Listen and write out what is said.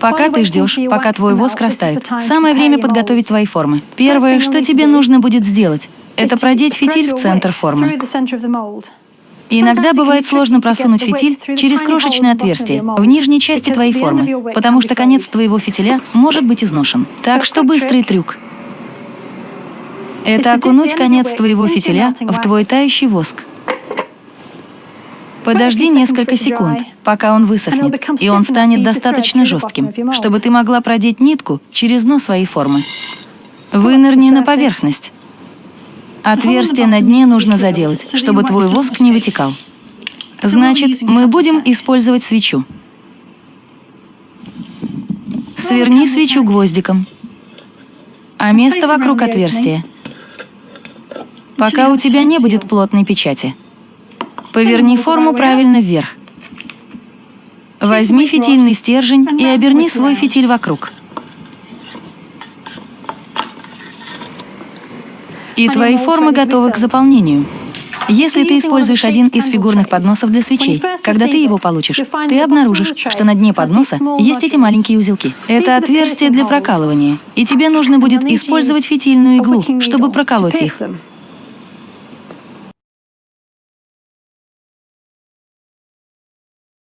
Пока ты ждешь, пока твой воск растает, самое время подготовить твои формы. Первое, что тебе нужно будет сделать, это продеть фитиль в центр формы. Иногда бывает сложно просунуть фитиль через крошечное отверстие в нижней части твоей формы, потому что конец твоего фитиля может быть изношен. Так что быстрый трюк. Это окунуть конец твоего фитиля в твой тающий воск. Подожди несколько секунд, пока он высохнет, и он станет достаточно жестким, чтобы ты могла продеть нитку через дно своей формы. Вынырни на поверхность. Отверстие на дне нужно заделать, чтобы твой воск не вытекал. Значит, мы будем использовать свечу. Сверни свечу гвоздиком, а место вокруг отверстия, пока у тебя не будет плотной печати. Поверни форму правильно вверх. Возьми фитильный стержень и оберни свой фитиль вокруг. И твои формы готовы к заполнению. Если ты используешь один из фигурных подносов для свечей, когда ты его получишь, ты обнаружишь, что на дне подноса есть эти маленькие узелки. Это отверстие для прокалывания, и тебе нужно будет использовать фитильную иглу, чтобы проколоть их.